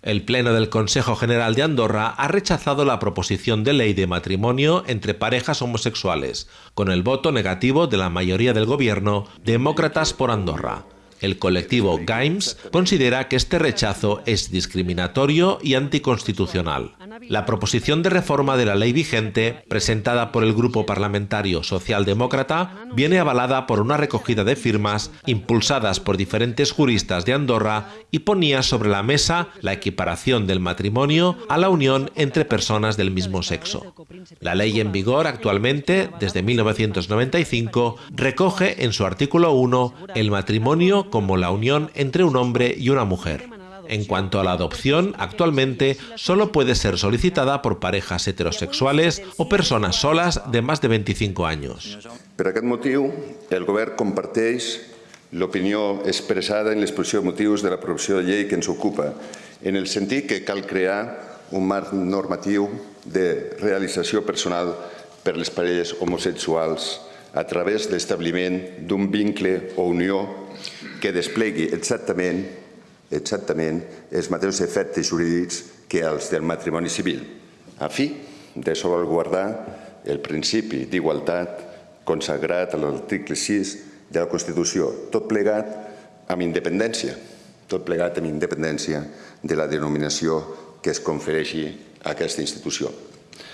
El Pleno del Consejo General de Andorra ha rechazado la proposición de ley de matrimonio entre parejas homosexuales, con el voto negativo de la mayoría del gobierno Demócratas por Andorra. El colectivo GAIMS considera que este rechazo es discriminatorio y anticonstitucional. La proposición de reforma de la ley vigente, presentada por el Grupo Parlamentario Socialdemócrata, viene avalada por una recogida de firmas impulsadas por diferentes juristas de Andorra y ponía sobre la mesa la equiparación del matrimonio a la unión entre personas del mismo sexo. La ley en vigor actualmente, desde 1995, recoge en su artículo 1 el matrimonio como la unión entre un hombre y una mujer. En cuanto a la adopción, actualmente solo puede ser solicitada por parejas heterosexuales o personas solas de más de 25 años. Per aquest motiu, el govern comparteix l'opinió expressada en l'exposició de motius de la proposició de llei que ens ocupa, en el sentit que cal crear un marc normatiu de realització personal per les parelles homosexuals a través de l'establiment d'un vincle o unió que desplegui exactament exactament els mateixos efectes jurídics que els del matrimoni civil, a fi de salvaguardar el principi d'igualtat consagrat a l'article 6 de la Constitució, tot plegat amb independència, tot plegat amb independència de la denominació que es confereixi a aquesta institució.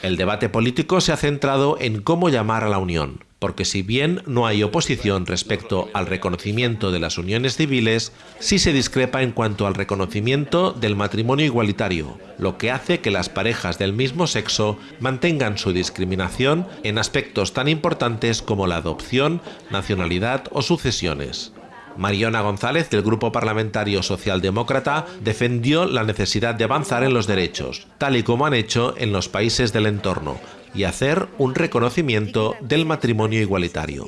El debate político se ha centrado en cómo llamar a la unión. Porque si bien no hay oposición respecto al reconocimiento de las uniones civiles, sí se discrepa en cuanto al reconocimiento del matrimonio igualitario, lo que hace que las parejas del mismo sexo mantengan su discriminación en aspectos tan importantes como la adopción, nacionalidad o sucesiones. Mariona González, del Grupo Parlamentario Socialdemócrata, defendió la necesidad de avanzar en los derechos, tal y como han hecho en los países del entorno, y hacer un reconocimiento del matrimonio igualitario.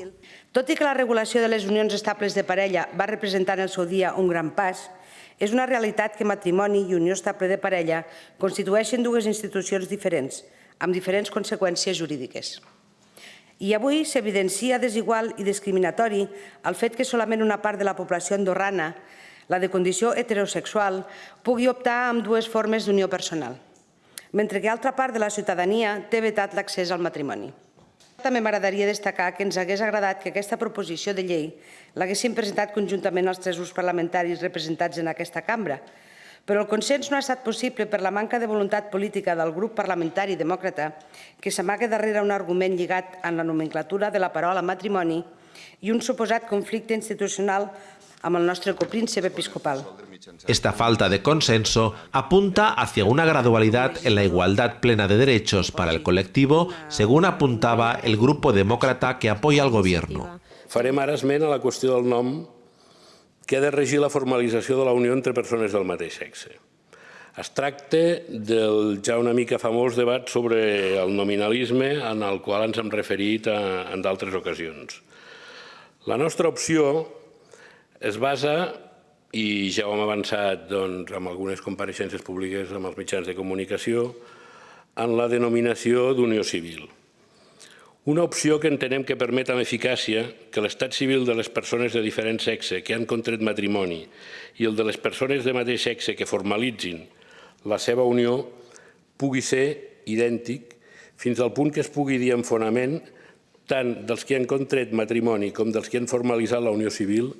Tot i que la regulació de les unions estables de parella va representar en el seu dia un gran pas, és una realitat que matrimoni i unió estable de parella constitueixen dues institucions diferents, amb diferents conseqüències jurídiques. I avui s'evidencia desigual i discriminatori el fet que solament una part de la població andorrana, la de condició heterosexual, pugui optar amb dues formes d'unió personal mentre que altra part de la ciutadania té vetat l'accés al matrimoni. També m'agradaria destacar que ens hagués agradat que aquesta proposició de llei l'haguessin presentat conjuntament els tres grups parlamentaris representats en aquesta cambra, però el consens no ha estat possible per la manca de voluntat política del grup parlamentari demòcrata que s'amaga darrere un argument lligat en la nomenclatura de la paraula matrimoni i un suposat conflicte institucional amb el nostre copríncep episcopal. Esta falta de consenso apunta hacia una gradualidad en la igualdad plena de derechos para el colectivo, según apuntaba el grupo demócrata que apoya al gobierno. Farem ara esment a la qüestió del nom que ha de regir la formalització de la unió entre persones del mateix sexe. Es tracta del ja una mica famós debat sobre el nominalisme en el qual ens hem referit a, en d'altres ocasions. La nostra opció es basa i ja ho hem avançat doncs, amb algunes compareixences públiques amb els mitjans de comunicació, en la denominació d'unió civil. Una opció que entenem que permet amb eficàcia que l'estat civil de les persones de diferent sexe que han contret matrimoni i el de les persones de mateix sexe que formalitzin la seva unió pugui ser idèntic fins al punt que es pugui dir en fonament tant dels que han contret matrimoni com dels que han formalitzat la unió civil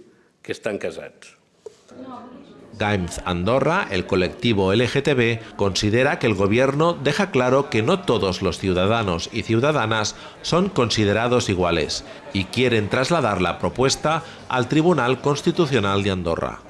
que Andorra, el colectivo LGTB, considera que el gobierno deja claro que no todos los ciudadanos y ciudadanas son considerados iguales y quieren trasladar la propuesta al Tribunal Constitucional de Andorra.